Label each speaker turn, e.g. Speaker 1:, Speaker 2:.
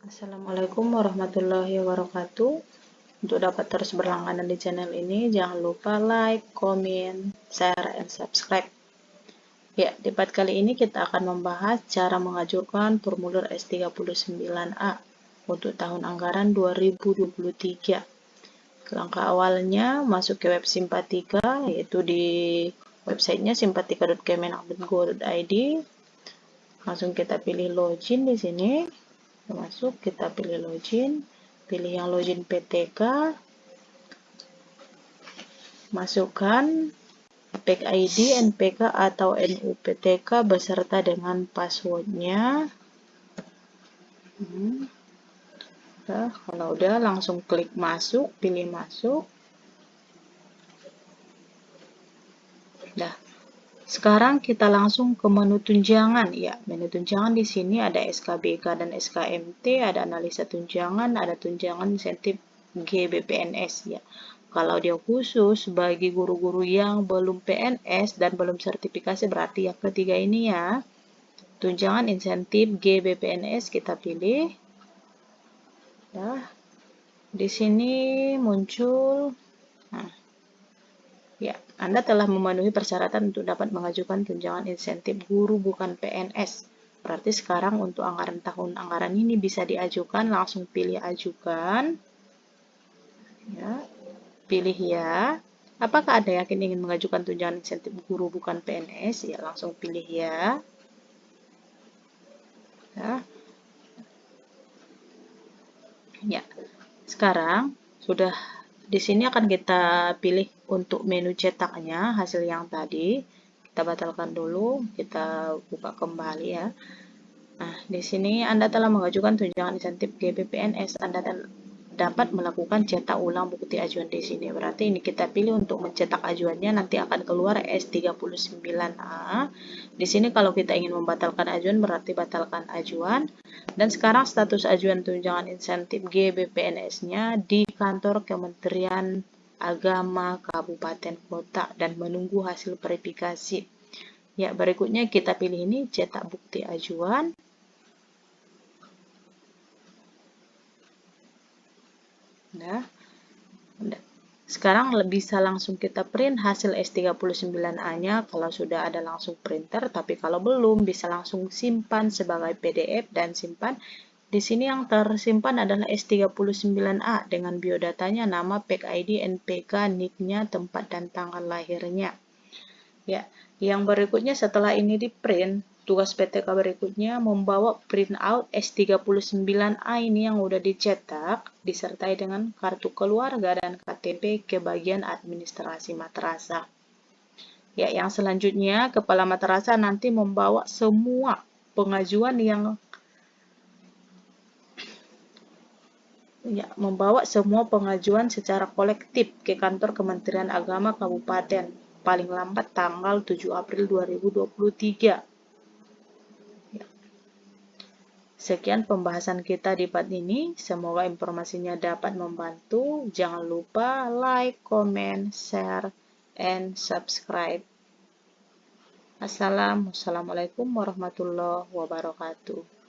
Speaker 1: Assalamualaikum warahmatullahi wabarakatuh. Untuk dapat terus berlangganan di channel ini, jangan lupa like, comment, share, and subscribe. Ya, di part kali ini kita akan membahas cara mengajukan formulir S39A untuk tahun anggaran 2023. Langkah awalnya masuk ke web Simpatika, yaitu di websitenya simpatika.kemenak.go.id. Langsung kita pilih login di sini masuk kita pilih login pilih yang login PTK masukkan PEC ID, NPK atau NUPTK beserta dengan passwordnya. Hmm. nah, kalau udah langsung klik masuk pilih masuk. Nah, sekarang kita langsung ke menu tunjangan ya. Menu tunjangan di sini ada SKBK dan SKMT, ada analisa tunjangan, ada tunjangan insentif GBPNS ya. Kalau dia khusus bagi guru-guru yang belum PNS dan belum sertifikasi berarti yang ketiga ini ya. Tunjangan insentif GBPNS kita pilih. Nah, di sini muncul nah, Anda telah memenuhi persyaratan untuk dapat mengajukan tunjangan insentif guru bukan PNS. Berarti sekarang untuk anggaran tahun anggaran ini bisa diajukan, langsung pilih ajukan. Ya, pilih ya. Apakah Anda yakin ingin mengajukan tunjangan insentif guru bukan PNS? Ya, langsung pilih ya. Ya. Ya. Sekarang sudah di sini akan kita pilih untuk menu cetaknya, hasil yang tadi. Kita batalkan dulu, kita buka kembali ya. Nah, di sini Anda telah mengajukan tunjangan insentif GPPNS. Anda dapat melakukan cetak ulang bukti ajuan di sini. Berarti ini kita pilih untuk mencetak ajuannya nanti akan keluar S39A. Di sini kalau kita ingin membatalkan ajuan berarti batalkan ajuan. Dan sekarang status ajuan tunjangan insentif GBPNS-nya di kantor Kementerian Agama Kabupaten Kota dan menunggu hasil verifikasi. Ya, berikutnya kita pilih ini cetak bukti ajuan. Nah, sekarang bisa langsung kita print hasil S39A-nya kalau sudah ada langsung printer, tapi kalau belum bisa langsung simpan sebagai PDF dan simpan. Di sini yang tersimpan adalah S39A dengan biodatanya, nama, PEC ID, NPK, NIK-nya, tempat dan tanggal lahirnya. Ya, yang berikutnya setelah ini di print, tugas PTK berikutnya membawa printout S39A ini yang udah dicetak disertai dengan kartu keluarga dan KTP ke bagian administrasi madrasah. Ya, yang selanjutnya kepala madrasah nanti membawa semua pengajuan yang ya, membawa semua pengajuan secara kolektif ke kantor Kementerian Agama Kabupaten paling lambat tanggal 7 April 2023 Sekian pembahasan kita di part ini. Semoga informasinya dapat membantu. Jangan lupa like, comment, share, and subscribe. Assalamualaikum warahmatullahi wabarakatuh.